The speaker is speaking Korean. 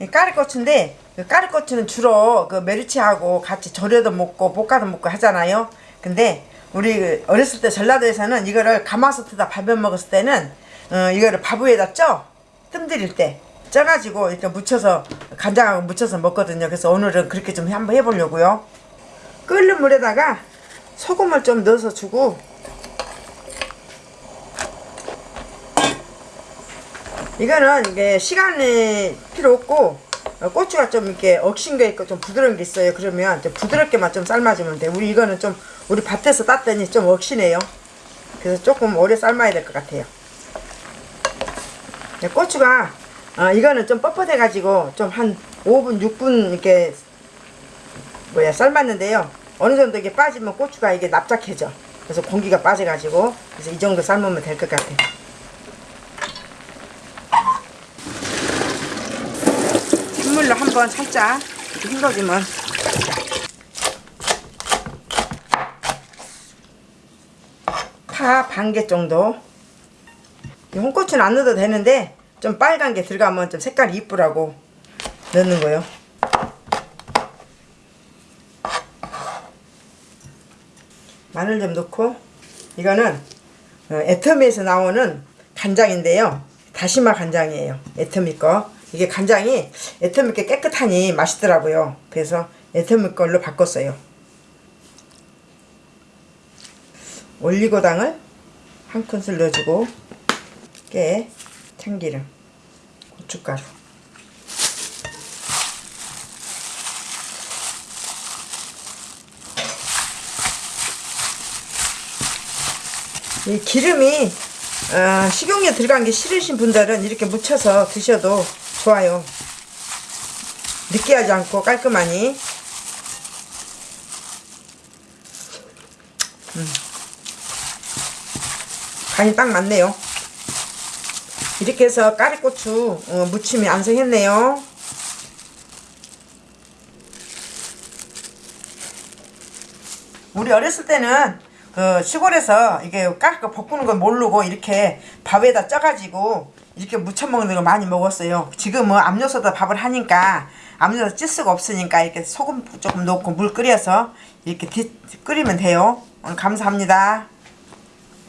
이 까리고추인데 그 까리고추는 주로 그 메리치하고 같이 절여도 먹고 볶아도 먹고 하잖아요. 근데 우리 그 어렸을 때 전라도에서는 이거를 가마솥에다 밥에 먹었을 때는 어, 이거를 밥 위에다 쪄 뜸들일 때 쪄가지고 이렇게 묻혀서 간장하고 묻혀서 먹거든요. 그래서 오늘은 그렇게 좀 한번 해보려고요. 끓는 물에다가 소금을 좀 넣어서 주고 이거는 이게 시간이 필요 없고 어, 고추가 좀 이렇게 억신 게 있고 좀 부드러운 게 있어요. 그러면 좀 부드럽게만 좀 삶아주면 돼. 우리 이거는 좀 우리 밭에서 땄더니 좀 억시네요. 그래서 조금 오래 삶아야 될 것 같아요. 네, 고추가 어, 이거는 좀 뻣뻣해 가지고 좀 한 5분 6분 이렇게 뭐야 삶았는데요. 어느 정도 이게 빠지면 고추가 이게 납작해져. 그래서 공기가 빠져가지고 그래서 이 정도 삶으면 될 것 같아요. 찬물로 한번 살짝 헹궈주면. 파 반 개 정도. 이 홍고추는 안 넣어도 되는데 좀 빨간 게 들어가면 좀 색깔이 이쁘라고 넣는 거요. 마늘 좀 넣고. 이거는 어, 애터미에서 나오는 간장인데요. 다시마 간장이에요. 애터미 거 이게 간장이 애터미 게 깨끗하니 맛있더라고요. 그래서 애터미 걸로 바꿨어요. 올리고당을 한 큰술 넣어주고 깨 참기름 고춧가루. 이 기름이 어, 식용유 들어간 게 싫으신 분들은 이렇게 묻혀서 드셔도 좋아요. 느끼하지 않고 깔끔하니. 음. 간이 딱 맞네요. 이렇게 해서 까리고추 어, 무침이 완성했네요. 우리 어렸을 때는 그 시골에서 이게 까르고 볶는 걸 모르고 이렇게 밥에다 쪄가지고 이렇게 무쳐 먹는 거 많이 먹었어요. 지금은 압력솥에 밥을 하니까 압력솥 찔 수가 없으니까 이렇게 소금 조금 넣고 물 끓여서 이렇게 뒤, 끓이면 돼요. 오늘 감사합니다.